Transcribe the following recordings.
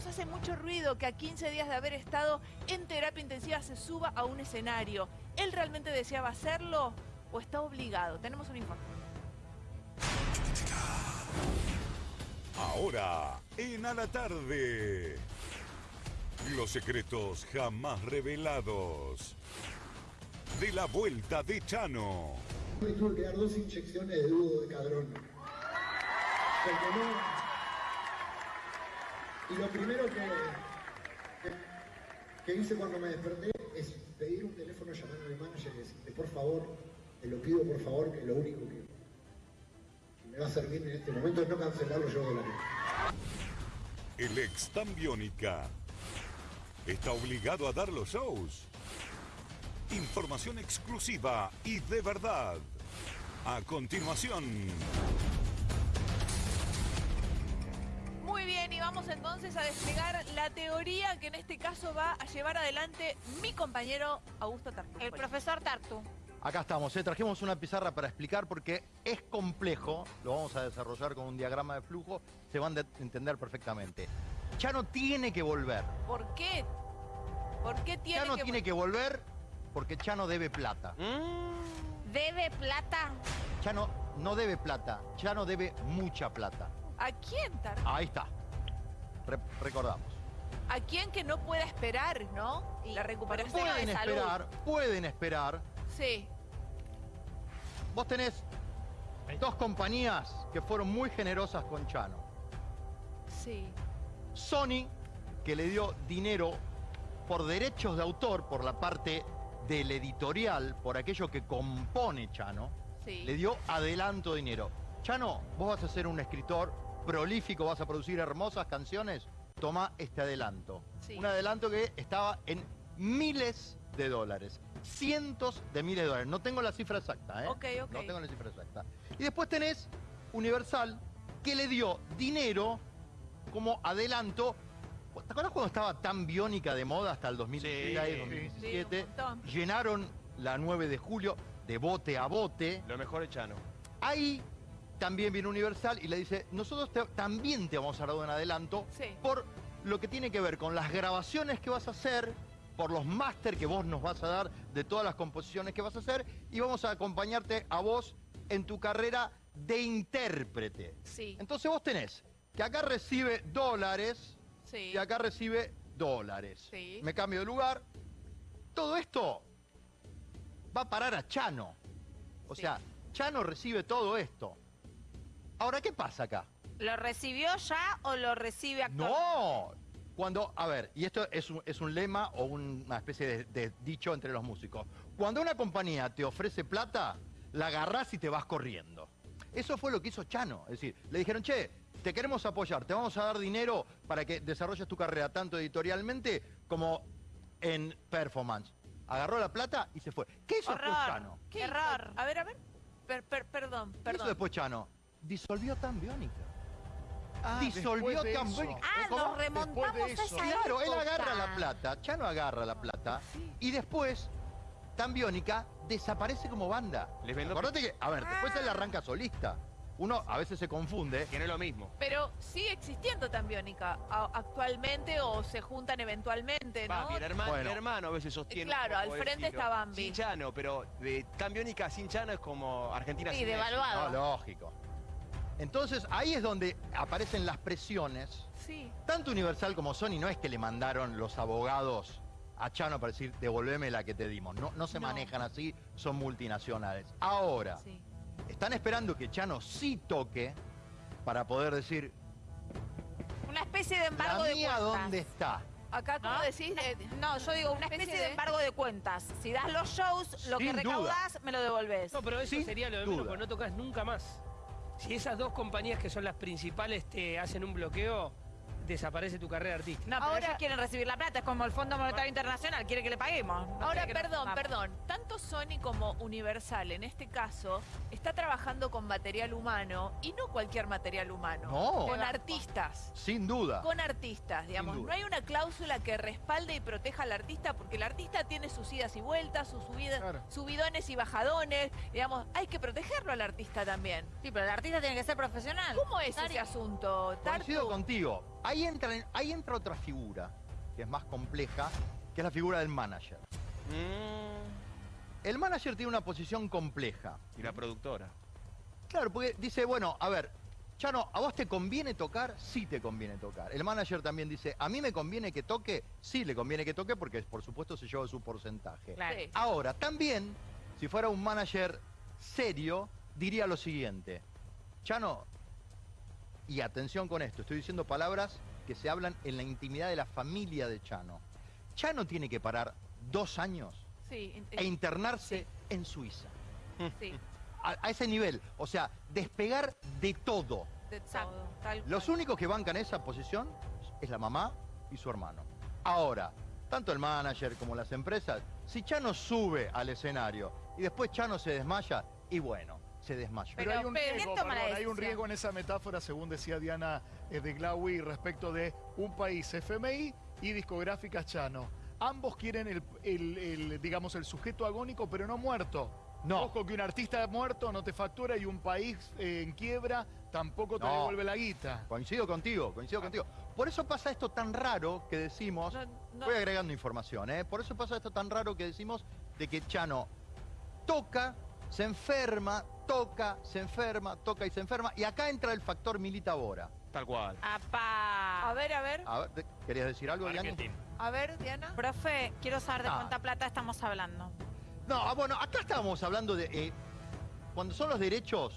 nos hace mucho ruido que a 15 días de haber estado en terapia intensiva se suba a un escenario. ¿Él realmente deseaba hacerlo o está obligado? Tenemos un informe. Ahora, en A la Tarde. Los secretos jamás revelados. De la vuelta de Chano. Me tuve que dar dos inyecciones de dúo de cadrón. Porque no. Y lo primero que, que, hice cuando me desperté es pedir un teléfono llamando a mi manager y decirle, por favor, te lo pido por favor, que lo único que, me va a servir en este momento es no cancelarlo yo de la vida. El ex tan biónica. Está obligado a dar los shows. Información exclusiva y de verdad. A continuación. Entonces a desplegar la teoría que en este caso va a llevar adelante mi compañero Augusto Tartu. El profesor Tartu. Acá estamos, ¿eh? trajimos una pizarra para explicar porque es complejo, lo vamos a desarrollar con un diagrama de flujo, se van a entender perfectamente. Chano tiene que volver. ¿Por qué? ¿Por qué tiene Chano que... tiene que volver porque Chano debe plata. ¿Debe plata? Chano no debe plata, Chano debe mucha plata. ¿A quién, Tartu? Ahí está. Re- recordamos. ¿A quién que no pueda esperar, no? La recuperación Pueden de salud. esperar, pueden esperar. Sí, Vos tenés dos compañías que fueron muy generosas con Chano. sí. Sony, que le dio dinero por derechos de autor, por la parte del editorial, por aquello que compone Chano, Sí. le dio adelanto dinero. Chano, vos vas a ser un escritor prolífico, vas a producir hermosas canciones, toma este adelanto. Sí. Un adelanto que estaba en miles de dólares, cientos de miles de dólares. No tengo la cifra exacta, ¿eh? Ok, ok. No tengo la cifra exacta. Y después tenés Universal, que le dio dinero como adelanto. ¿Te acuerdas cuando estaba tan biónica de moda hasta el 2016, Sí, 2017? sí. Llenaron la 9 de julio de bote a bote. Lo mejor es Chano. Ahí también viene Universal y le dice, nosotros te- también te vamos a dar un adelanto Sí. por lo que tiene que ver con las grabaciones que vas a hacer, por los máster que vos nos vas a dar de todas las composiciones que vas a hacer y vamos a acompañarte a vos en tu carrera de intérprete. Sí. Entonces vos tenés que acá recibe dólares Sí. y acá recibe dólares. Sí. Me cambio de lugar. Todo esto va a parar a Chano. O sea, Chano recibe todo esto. Ahora, ¿qué pasa acá? ¿Lo recibió ya o lo recibe actualmente? No. Cuando, a ver, y esto es un, es un lema o una especie de, de dicho entre los músicos. Cuando una compañía te ofrece plata, la agarrás y te vas corriendo. Eso fue lo que hizo Chano. Es decir, le dijeron, che, te queremos apoyar, te vamos a dar dinero para que desarrolles tu carrera tanto editorialmente como en performance. Agarró la plata y se fue. ¿Qué hizo después. Chano? ¿Qué error. A ver, a ver. Per- per- perdón, ¿Qué hizo perdón. después Chano? Disolvió tan biónica. Ah, Disolvió de tan biónica. Ah, ¿Cómo? nos remontamos a eso. esa Claro, él agarra la plata, Chano agarra la plata y después, tan biónica, desaparece como banda. Les vendo- Acordate que, a ver, después él arranca solista. Uno a veces se confunde. Que no es lo mismo. Pero sigue existiendo tan biónica actualmente o se juntan eventualmente, ¿no? Va, mi hermano, Bueno. mi hermano a veces sostiene. Claro, al el frente está Bambi. Sin Chano, pero de tan biónica sin Chano es como Argentina Sí, sin devaluado. No, lógico. Entonces ahí es donde aparecen las presiones. Sí. Tanto Universal como Sony no es que le mandaron los abogados a Chano para decir devolveme la que te dimos. No, no se No. manejan así, son multinacionales. Ahora, Sí. están esperando que Chano sí toque para poder decir, Una especie de ¿la embargo de mía cuentas. dónde está? Acá, ¿cómo ¿No? decís? Eh, No, yo digo una especie, de... embargo de cuentas. Si das los shows, lo que duda. recaudás, me lo devolvés. No, pero eso Sin sería lo de menos, porque no tocas nunca más. Si esas dos compañías que son las principales te hacen un bloqueo, desaparece tu carrera artística. No, pero Ahora- ellos quieren recibir la plata. Es como el Fondo Monetario Internacional. Quiere que le paguemos. No Ahora, quiere que nos- perdón, perdón. Tanto Sony como Universal, en este caso, está trabajando con material humano y no cualquier material humano. No. Con artistas. Sin duda. Con artistas, digamos. duda. No hay una cláusula que respalde y proteja al artista porque el artista tiene sus idas y vueltas, sus subidas, Claro. subidones y bajadones. Digamos, hay que protegerlo al artista también. Sí, pero el artista tiene que ser profesional. ¿Cómo es ese asunto, Coincido Tartu? contigo. Ahí entra, ahí entra otra figura, que es más compleja, que es la figura del manager. Mm, El manager tiene una posición compleja. y la productora. Claro, porque dice, bueno, a ver, Chano, ¿a vos te conviene tocar? Sí te conviene tocar. El manager también dice, ¿a mí me conviene que toque? Sí le conviene que toque porque por supuesto se lleva su porcentaje. Claro. Sí. Ahora, también, si fuera un manager serio, diría lo siguiente. Chano, y atención con esto, estoy diciendo palabras que se hablan en la intimidad de la familia de Chano. Chano tiene que parar dos años Sí, e internarse en Suiza. sí, A, a ese nivel. O sea, despegar de todo. de Exacto. todo. tal Los cual. únicos que bancan esa posición es la mamá y su hermano. Ahora, tanto el manager como las empresas, si Chano sube al escenario y después Chano se desmaya, y bueno, se desmaya. Pero- Pero hay un pero- riesgo, ¿quién toma la perdón, hay un riesgo en esa metáfora, según decía Diana eh, de Glaui, respecto de un país FMI y discográficas Chano. Ambos quieren el, el- el, digamos, el sujeto agónico, pero no muerto. No. Ojo que un artista muerto no te factura y un país eh, en quiebra tampoco te No. devuelve la guita. Coincido contigo, coincido contigo. Por eso pasa esto tan raro que decimos, No, no- voy agregando información, ¿eh? por eso pasa esto tan raro que decimos de que Chano toca, se enferma, toca, se enferma, toca y se enferma, y acá entra el factor Milita Bora. Tal cual. Apá. A ver, a ver, A ver, ¿te- ¿querías decir algo, Diana? A ver, Diana. Profe, quiero saber de Ah. cuánta plata estamos hablando. No, ah, bueno, acá estábamos hablando de. eh, cuando son los derechos,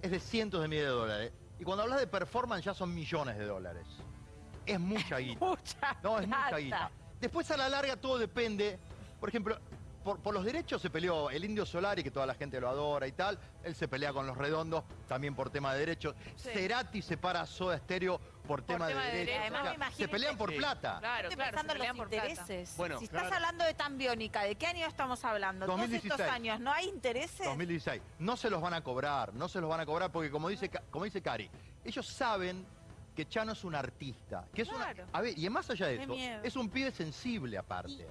es de cientos de miles de dólares. Y cuando hablas de performance, ya son millones de dólares. Es mucha guita. Mucha No, es mucha plata. guita. Después, a la larga, todo depende. Por ejemplo, por, por los derechos se peleó el Indio Solari, que toda la gente lo adora y tal. Él se pelea con los redondos, también por tema de derechos. Sí. Cerati separa a Soda Stereo por, tema, tema de de derechos. O sea, se pelean por Sí. plata. Claro, Estoy claro, se en pelean los por plata. intereses. Bueno, si estás hablando de tan biónica, ¿de qué año estamos hablando? Todos 2016. estos años, ¿no hay intereses? 2016. No se los van a cobrar, no se los van a cobrar porque como dice, como dice Cari, ellos saben que Chano es un artista. Que es una- Claro. a ver, y más allá de Qué eso, miedo. es un pibe sensible aparte.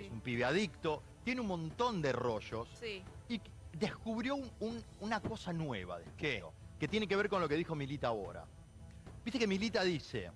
Sí. Es un pibe adicto, tiene un montón de rollos Sí. y descubrió un- un- una cosa nueva de ¿Qué? que tiene que ver con lo que dijo Milita ahora. Viste que Milita dice,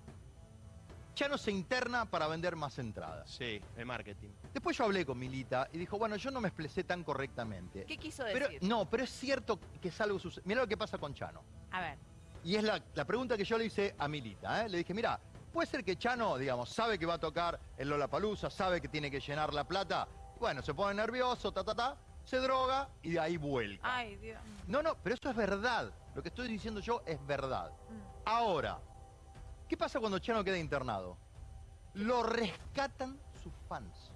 Chano se interna para vender más entradas. Sí, el marketing. Después yo hablé con Milita y dijo, bueno, yo no me expresé tan correctamente. ¿Qué quiso Pero, decir? no, pero es cierto que es algo sucede. Mira lo que pasa con Chano. A ver. Y es la, la pregunta que yo le hice a Milita. ¿eh? Le dije, mira, puede ser que Chano, digamos, sabe que va a tocar en Lollapalooza, sabe que tiene que llenar la plata. Bueno, se pone nervioso, ta, ta, ta, se droga y de ahí vuelca. Ay, Dios. No, no, pero eso es verdad. Lo que estoy diciendo yo es verdad. Mm. Ahora, ¿qué pasa cuando Chano queda internado? Lo rescatan sus fans.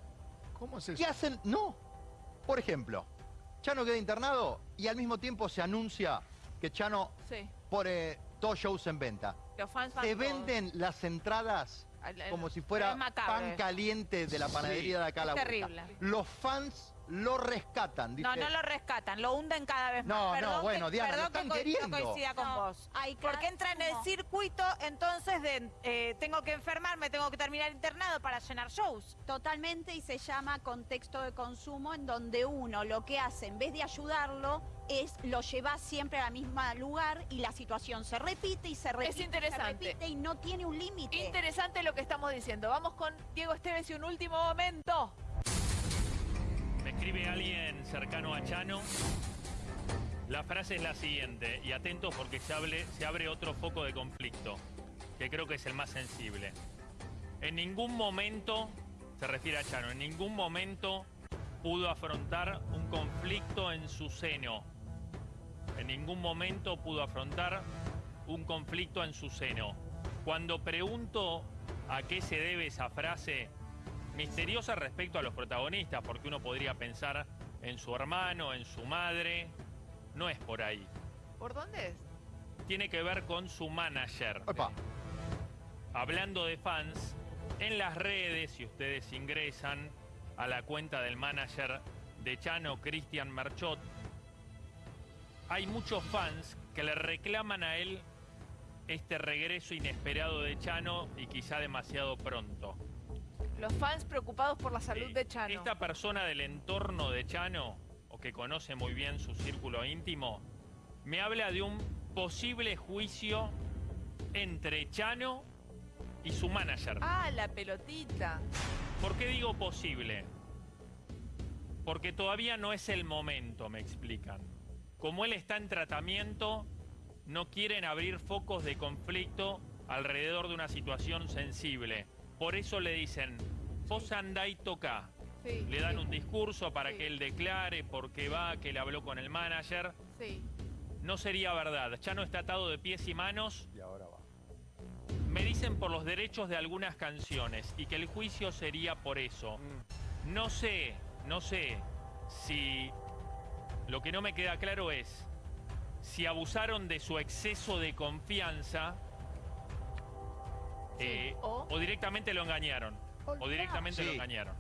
¿Cómo es eso? ¿Qué hacen? No. Por ejemplo, Chano queda internado y al mismo tiempo se anuncia que Chano Sí. pone dos shows en venta. Los fans van Se todos. venden las entradas Al- al- como si Es fuera pan caliente de la panadería de acá a la Es vuelta. terrible. Los fans lo rescatan. No, dice, no lo rescatan, lo hunden cada vez más. No, no, Perdón bueno, que, Diana, lo que co- queriendo. no coincida con No, vos. hay Porque entra en el no. circuito, entonces de eh, tengo que enfermarme, tengo que terminar internado para llenar shows. Totalmente y se llama contexto de consumo en donde uno lo que hace en vez de ayudarlo es lo lleva siempre al mismo lugar y la situación se repite y se repite. y se interesante. repite y no tiene un límite. Interesante lo que estamos diciendo. Vamos con Diego Esteves y un último momento. Escribe alguien cercano a Chano. La frase es la siguiente, y atentos porque se, se abre otro foco de conflicto, que creo que es el más sensible. En ningún momento, se refiere a Chano, en ningún momento pudo afrontar un conflicto en su seno. En ningún momento pudo afrontar un conflicto en su seno. Cuando pregunto a qué se debe esa frase, misteriosa respecto a los protagonistas, porque uno podría pensar en su hermano, en su madre. No es por ahí. ¿Por dónde es? Tiene que ver con su manager. Opa, Hablando de fans, en las redes, si ustedes ingresan a la cuenta del manager de Chano, Cristian Merchot, hay muchos fans que le reclaman a él este regreso inesperado de Chano y quizá demasiado pronto. Los fans preocupados por la salud Sí. de Chano. Esta persona del entorno de Chano, o que conoce muy bien su círculo íntimo, me habla de un posible juicio entre Chano y su manager. Ah, la pelotita. ¿Por qué digo posible? Porque todavía no es el momento, me explican. Como él está en tratamiento, no quieren abrir focos de conflicto alrededor de una situación sensible. Por eso le dicen, vos andá y toca. Sí, Le dan sí, un discurso para Sí. que él declare por qué va, que le habló con el manager. Sí. No sería verdad. Chano está atado de pies y manos. Y ahora va. Me dicen por los derechos de algunas canciones y que el juicio sería por eso. Mm. No sé, no sé si lo que no me queda claro es si abusaron de su exceso de confianza eh, o- o directamente lo engañaron. O directamente lo engañaron.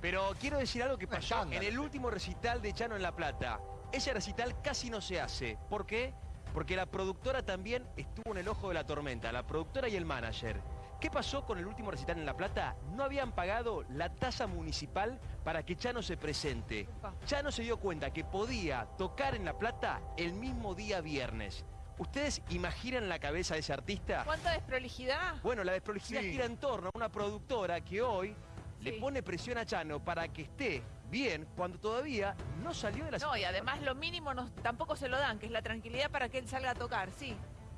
Pero quiero decir algo que pasó en el último recital de Chano en La Plata. Ese recital casi no se hace. ¿Por qué? Porque la productora también estuvo en el ojo de la tormenta, la productora y el manager. ¿Qué pasó con el último recital en La Plata? No habían pagado la tasa municipal para que Chano se presente. Chano se dio cuenta que podía tocar en La Plata el mismo día viernes. ¿Ustedes imaginan la cabeza de ese artista? ¿Cuánta desprolijidad? Bueno, la desprolijidad Sí. gira en torno a una productora que hoy le pone presión a Chano para que esté bien cuando todavía no salió de la No, y además lo mínimo nos, tampoco se lo dan, que es la tranquilidad para que él salga a tocar, sí.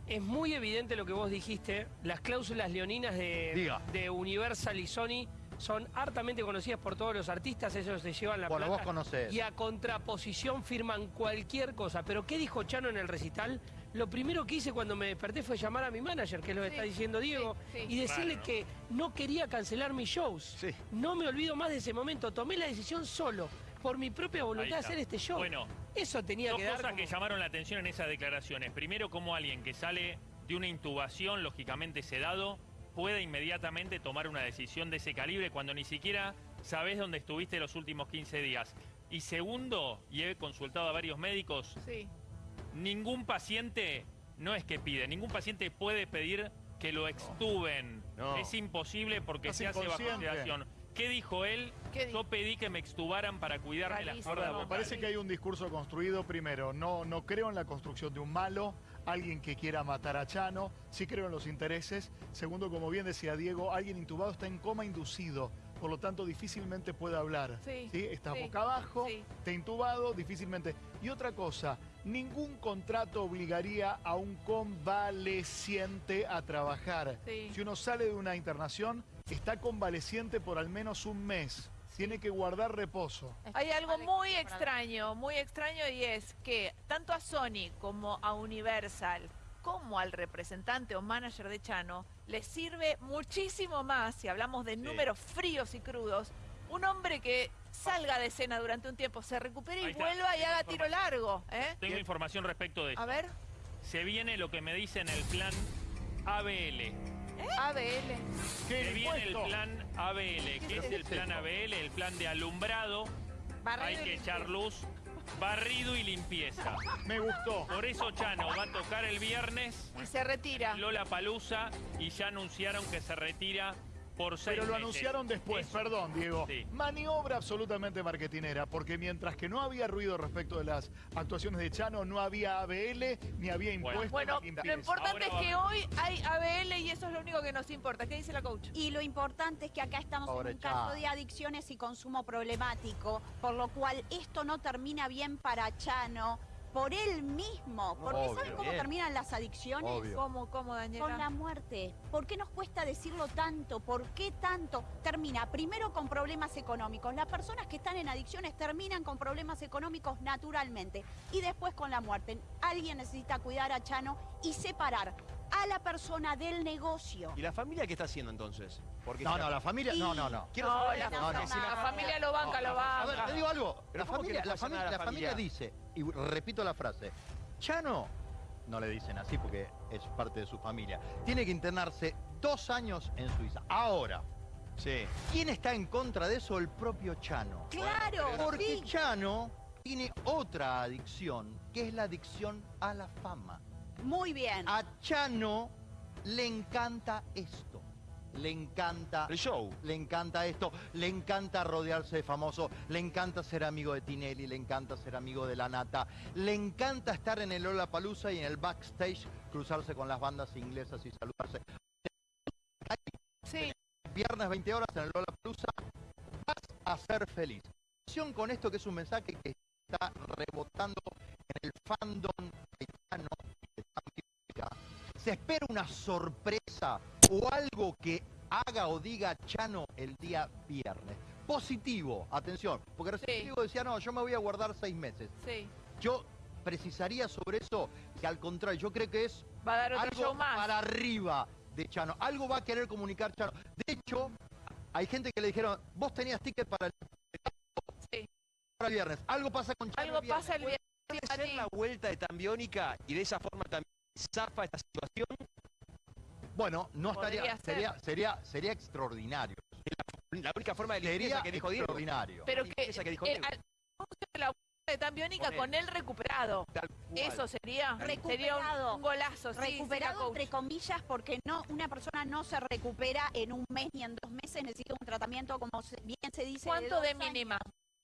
Es muy evidente lo que vos dijiste. Las cláusulas leoninas de Universal y Sony son hartamente conocidas por todos los artistas. Ellos se llevan la Bueno, plata. vos conocés. Y a contraposición firman cualquier cosa. Pero ¿qué dijo Chano en el recital? Lo primero que hice cuando me desperté fue llamar a mi manager, que es lo que Sí, está diciendo Diego, sí, sí. y decirle que no quería cancelar mis shows. Sí. No me olvido más de ese momento. Tomé la decisión solo, por mi propia voluntad, de hacer este show. Bueno, Eso tenía Dos que dar cosas como- que llamaron la atención en esas declaraciones. Primero, como alguien que sale de una intubación lógicamente sedado puede inmediatamente tomar una decisión de ese calibre cuando ni siquiera sabes dónde estuviste los últimos 15 días. Y segundo, y he consultado a varios médicos, Sí. Ningún paciente, no es que pide, ningún paciente puede pedir que lo extuben. No. Es imposible porque Estás se hace bajo sedación. ¿Qué dijo él? Yo pedí que me extubaran para cuidarme las cuerdas vocales. parece que hay un discurso construido. Primero, no, no creo en la construcción de un malo, alguien que quiera matar a Chano. Sí creo en los intereses. Segundo, como bien decía Diego, alguien intubado está en coma inducido. Por lo tanto, difícilmente puede hablar. Sí, Estás sí, boca abajo, sí. está intubado, difícilmente. Y otra cosa, ningún contrato obligaría a un convaleciente a trabajar. Sí. Si uno sale de una internación, está convaleciente por al menos un mes. Tiene que guardar reposo. Hay algo Vale, muy extraño, muy extraño y es que tanto a Sony como a Universal, como al representante o manager de Chano, les sirve muchísimo más, si hablamos de números fríos y crudos, un hombre que salga de escena durante un tiempo, se recupere y vuelva y haga tiro largo. ¿eh? Tengo información respecto de eso. A ver, Se viene lo que me dicen el plan ABL. ABL. ¿Qué Se viene el plan ABL. ¿Qué es el plan ABL? El plan de alumbrado. Barrido Hay que echar luz, barrido y limpieza. Me gustó. Por eso Chano va a tocar el viernes Y se retira. Lola Palusa y ya anunciaron que se retira por seis Pero lo meses. anunciaron después, Eso- perdón, Diego. Sí. Maniobra absolutamente marketinera, porque mientras que no había ruido respecto de las actuaciones de Chano, no había ABL ni había impuestos. Bueno, ni lo importante Ahora es que hoy hay ABL y eso es lo único que nos importa. ¿Qué dice la coach? Y lo importante es que acá estamos Pobre en un caso de adicciones y consumo problemático, por lo cual esto no termina bien para Chano, por él mismo. Porque Obvio, ¿saben cómo bien. terminan las adicciones? Obvio. ¿Cómo, cómo, Daniela? Con la muerte. ¿Por qué nos cuesta decirlo tanto? ¿Por qué tanto? Termina primero con problemas económicos. Las personas que están en adicciones terminan con problemas económicos naturalmente. Y después con la muerte. Alguien necesita cuidar a Chano y separar a la persona del negocio. ¿Y la familia qué está haciendo entonces? Porque No, no, la familia. No, no, no. Quiero No, saber la, no, no. porque si la familia lo banca, lo A banca. ver, te digo algo. La ¿cómo que familia, le la, pasa familia, nada a familia? dice, y repito la frase, Chano, no le dicen así porque es parte de su familia, tiene que internarse dos años en Suiza. Ahora, Sí. ¿quién está en contra de eso? El propio Chano. Claro, Porque sí. Chano tiene otra adicción, que es la adicción a la fama. Muy bien. A Chano le encanta esto. Le encanta El show. le encanta esto, le encanta rodearse de famosos, le encanta ser amigo de Tinelli, le encanta ser amigo de La Nata, le encanta estar en el Lollapalooza y en el backstage cruzarse con las bandas inglesas y saludarse. Hay Sí. Viernes 20 horas en el Lola Plusa, vas a ser feliz. Con esto que es un mensaje que está rebotando en el fandom haitiano. Se espera una sorpresa o algo que haga o diga Chano el día viernes. Positivo, atención, porque recién Sí. Decía, no, yo me voy a guardar seis meses. Sí. Yo precisaría sobre eso que al contrario, yo creo que es Va a dar otro algo show más. para arriba de Chano. Algo va a querer comunicar Chano. De hecho, hay gente que le dijeron, vos tenías ticket para el, Sí. para el viernes. Algo pasa con Chano. Algo el pasa el viernes. ¿Puede ser la vuelta de Tambiónica y de esa forma también zafa esta situación? Bueno, no estaría, ser. sería, sería, sería extraordinario. La única forma de Sería limpieza que dijo Diego. extraordinario. Pero La que, que dijo el, Diego. al- de la de tan biónica Con él. con él recuperado. Tal cual. Eso sería. Sería Recuperado. un, un golazo, sí, recuperado entre comillas porque no una persona no se recupera en un mes ni en dos meses necesita un tratamiento como se- bien se dice ¿Cuánto de años. mínima?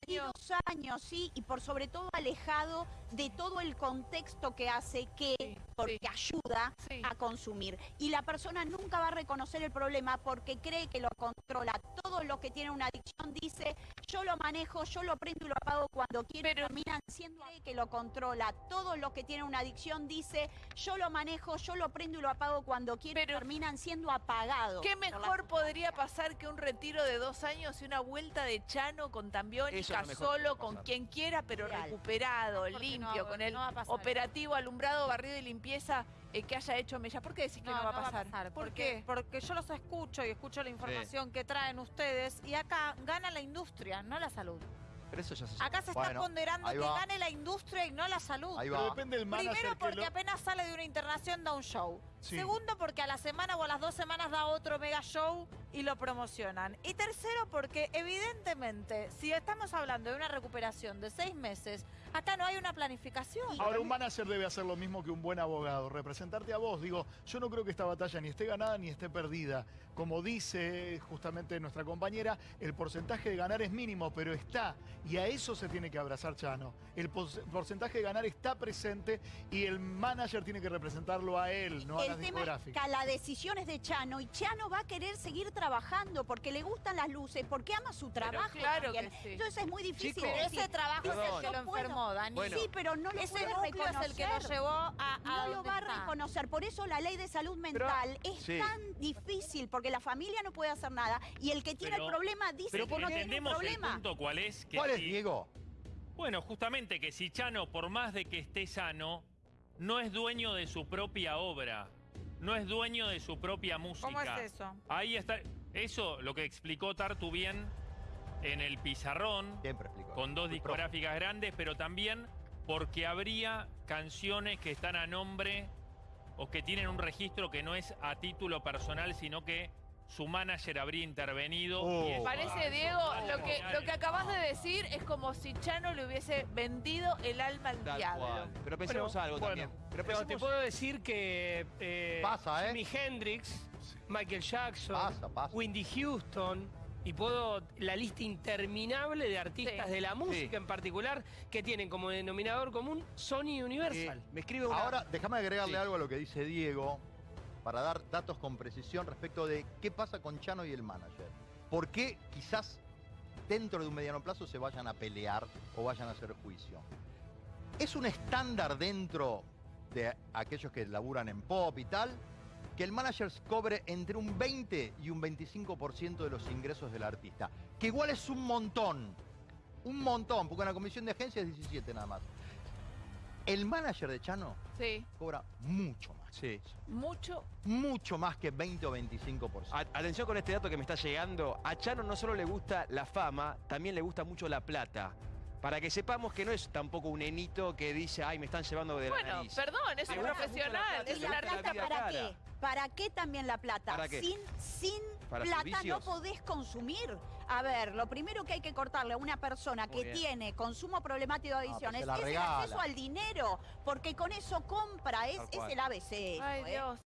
Dos años, sí, y por sobre todo alejado de todo el contexto que hace que, Sí, porque sí. ayuda Sí. a consumir. Y la persona nunca va a reconocer el problema porque cree que lo controla. Todo lo que tiene una adicción dice, yo lo manejo, yo lo prendo y lo apago cuando quiero. Pero- terminan siendo cree que lo controla. Todo lo que tiene una adicción dice, yo lo manejo, yo lo prendo y lo apago cuando quiero. Pero- terminan siendo apagados. ¿Qué mejor podría pasar que un retiro de dos años y una vuelta de Chano con Tambiónica solo, con quien quiera, pero Real. recuperado, no limpio, con el no operativo, alumbrado, barrido y limpieza eh, que haya hecho Mella? ¿Por qué decís que no, va a pasar? ¿Por qué? Porque yo los escucho y escucho la información que traen ustedes y acá gana la industria, no la salud. Pero eso ya se Acá se está Bueno, ponderando que gane la industria y no la salud. Ahí Pero va. depende del manager Primero que porque lo- apenas sale de una internación da un show. Sí. Segundo porque a la semana o a las dos semanas da otro mega show y lo promocionan. Y tercero porque evidentemente si estamos hablando de una recuperación de seis meses, acá no hay una planificación. Ahora, un manager debe hacer lo mismo que un buen abogado, representarte a vos. Digo, yo no creo que esta batalla ni esté ganada ni esté perdida. Como dice justamente nuestra compañera, el porcentaje de ganar es mínimo, pero está. Y a eso se tiene que abrazar Chano. El porcentaje de ganar está presente y el manager tiene que representarlo a él, no a las el tema es discográficas. que la decisión es de Chano y Chano va a querer seguir trabajando porque le gustan las luces, porque ama su trabajo claro también. que sí. Entonces es muy difícil decir, Ese trabajo es el que lo enfermó, Dani. Bueno. Sí, pero no lo Ese puede es el que lo llevó a, a No lo va a reconocer. Por eso la ley de salud mental es sí. tan difícil, porque la familia no puede hacer nada. Y el que tiene Pero- el problema dice Pero que no tiene el problema. punto cuál es. Que ¿Cuál es, si- Diego? Bueno, justamente que si Chano, por más de que esté sano, no es dueño de su propia obra, no es dueño de su propia música. ¿Cómo es eso? Ahí está. Eso, lo que explicó Tartu bien en el pizarrón, Siempre explico. con dos Muy discográficas grandes, pero también porque habría canciones que están a nombre o que tienen un registro que no es a título personal, sino que su manager habría intervenido. Oh. y Parece, Diego, lo que, lo acabas de decir es como si Chano le hubiese vendido el alma al Tal diablo. cual. Pero pensemos algo bueno, también. Pero Pero te puedo decir que eh, Pasa, ¿eh? Jimi Hendrix, Michael Jackson, Pasa, pasa. Whitney Houston, y puedo la lista interminable de artistas Sí. de la música Sí. en particular que tienen como denominador común Sony y eh, Universal. me escribe una... Ahora, déjame agregarle Sí. algo a lo que dice Diego para dar datos con precisión respecto de qué pasa con Chano y el manager. ¿Por qué quizás dentro de un mediano plazo se vayan a pelear o vayan a hacer juicio? Es un estándar dentro de aquellos que laburan en pop y tal, que el manager cobre entre un 20 y un 25% de los ingresos del artista, que igual es un montón, un montón, porque una comisión de agencia es 17 nada más. El manager de Chano Sí, cobra mucho más. Sí. mucho. Mucho más que 20 o 25%. A- Atención con este dato que me está llegando. A Chano no solo le gusta la fama, también le gusta mucho la plata. Para que sepamos que no es tampoco un enito que dice, ay, me están llevando de la Bueno, nariz. perdón, es un la profesional, ¿Y la plata para cara. qué? ¿Para qué también la plata? ¿Para qué? Sin, sin Para plata no podés consumir. A ver, lo primero que hay que cortarle a una persona Muy que bien. tiene consumo problemático de pero adicciones es el acceso al dinero, porque con eso compra, es, el ABC. Ay, ¿eh? Dios.